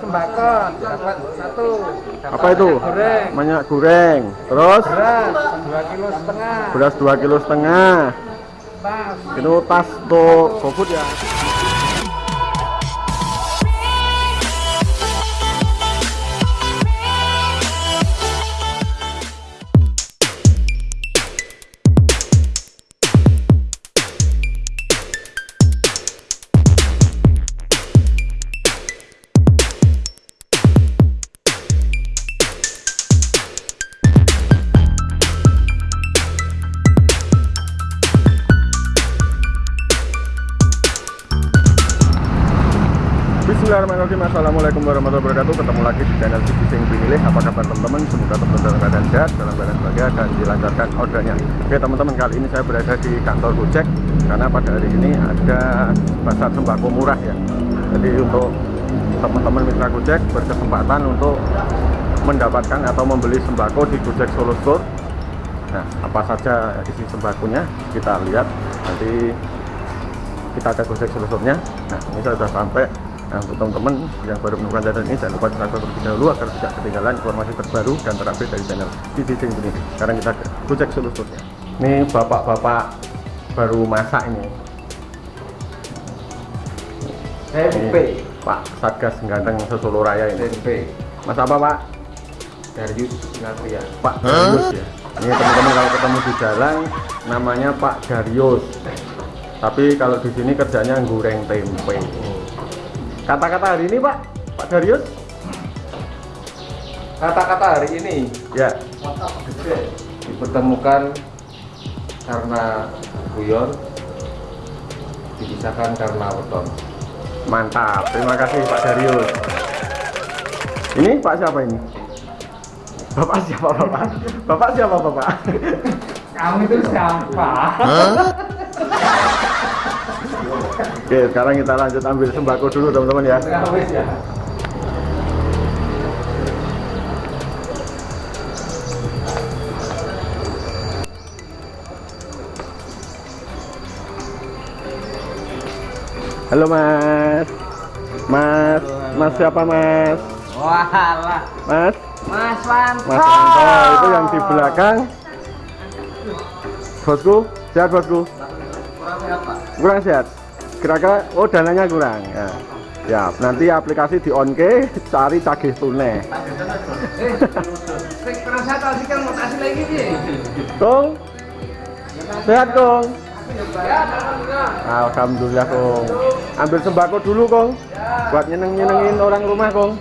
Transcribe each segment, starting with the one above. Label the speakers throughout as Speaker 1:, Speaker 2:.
Speaker 1: sembako dapat satu dapat
Speaker 2: Apa itu?
Speaker 1: minyak goreng
Speaker 2: Minyak goreng. Terus
Speaker 1: beras dua kilo setengah
Speaker 2: beras 2 kilo setengah.
Speaker 1: tas
Speaker 2: Itu tas untuk GoFood ya. Bismillahirrahmanirrahim. Assalamualaikum warahmatullahi wabarakatuh. Ketemu lagi di channel Sing Pinilih Apa kabar teman-teman? Semoga teman-teman dalam keadaan sehat Dalam keadaan bahagia dan dilancarkan ordernya. Oke teman-teman kali ini saya berada di kantor Gojek Karena pada hari ini ada pasar sembako murah ya. Jadi untuk teman-teman mitra Gojek berkesempatan untuk mendapatkan atau membeli sembako di Gojek Solo Store. Nah apa saja isi sembakonya kita lihat. Nanti kita ada gojek selusurnya nah ini saya sudah sampai nah untuk teman-teman yang baru menemukan channel ini jangan lupa subscribe terlebih dahulu agar tidak ketinggalan informasi terbaru dan terupdate dari channel TV Sing ini. Sekarang kita ke gojek selusurnya ini bapak-bapak baru masak ini. Ini Pak Satgas Ganteng Sesolo Raya ini.
Speaker 1: Tempe
Speaker 2: Mas apa Pak?
Speaker 1: Darius Sinatria
Speaker 2: Pak Darius ya. Ini teman-teman kalau ketemu di jalan namanya Pak Darius. Tapi kalau di sini kerjanya goreng tempe kata-kata hari ini Pak? Pak Darius?
Speaker 1: Kata-kata hari ini?
Speaker 2: Ya.
Speaker 1: Dipertemukan karena guyon dipisahkan karena weton.
Speaker 2: Mantap. Terima kasih Pak Darius. Ini Pak siapa ini? Bapak siapa Bapak? Bapak siapa Bapak?
Speaker 1: Kamu itu siapa?
Speaker 2: Oke sekarang kita lanjut ambil sembako dulu teman-teman ya. Halo Mas. Mas. Mas siapa Mas?
Speaker 1: Walah.
Speaker 2: Mas?
Speaker 1: Mas Wanto.
Speaker 2: Mas Anto itu yang di belakang. Bosku sehat bosku?
Speaker 1: Kurang
Speaker 2: sehat. Kira-kira oh dananya kurang. Ya. Ya nanti aplikasi di on ke cari cagih tunai. Kong sehat
Speaker 1: alhamdulillah.
Speaker 2: Alhamdulillah Kong ambil sembako dulu Kong buat nyeneng-nyenengin orang rumah Kong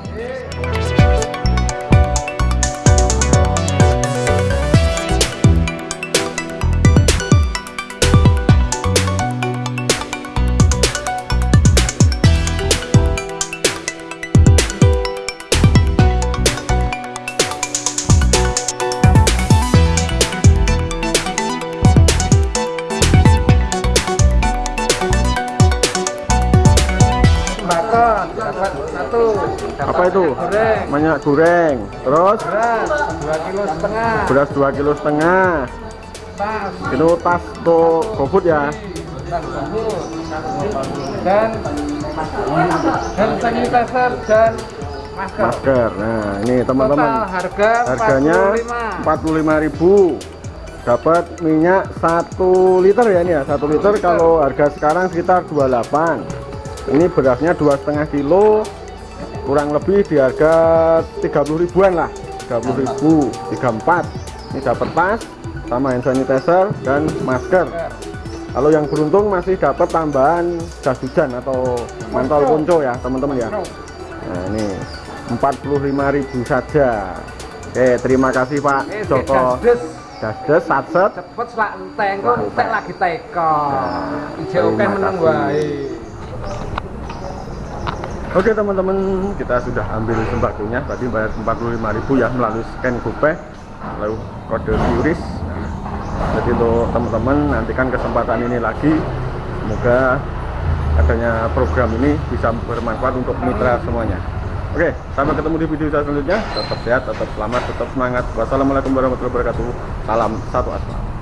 Speaker 1: Sembako dapat satu. dapat
Speaker 2: apa itu
Speaker 1: minyak Goreng.
Speaker 2: minyak goreng terus
Speaker 1: Beras dua kilo setengah.
Speaker 2: beras 2 kilo setengah
Speaker 1: Tas.
Speaker 2: itu tas untuk GoFood ya
Speaker 1: tas. Dan dan sanitizer dan masker.
Speaker 2: masker nah ini teman-teman
Speaker 1: harga
Speaker 2: harganya 45.000 dapat minyak 1 liter ya ini ya 1 liter kalau harga sekarang sekitar 28 ini berasnya dua setengah kilo kurang lebih di harga 30 ribuan lah. 30 ribu 34 ini dapat tas sama hand sanitizer dan masker. Kalau yang beruntung masih dapat tambahan jas hujan atau mantol ponco. ya teman-teman ya. Nah ini 45.000 saja. Oke terima kasih Pak Joko. Dasdes satset
Speaker 1: Cepet selak enteng kok entek lagi teko.
Speaker 2: Nah,
Speaker 1: oke
Speaker 2: terima
Speaker 1: meneng wae.
Speaker 2: Oke teman-teman kita sudah ambil sembakonya tadi bayar 45.000 ya melalui scan GoPay lalu kode QRIS jadi untuk teman-teman nantikan kesempatan ini lagi semoga adanya program ini bisa bermanfaat untuk mitra semuanya Oke, sampai ketemu di video selanjutnya. Tetap sehat, tetap selamat, tetap semangat. Wassalamualaikum warahmatullahi wabarakatuh. Salam satu asma.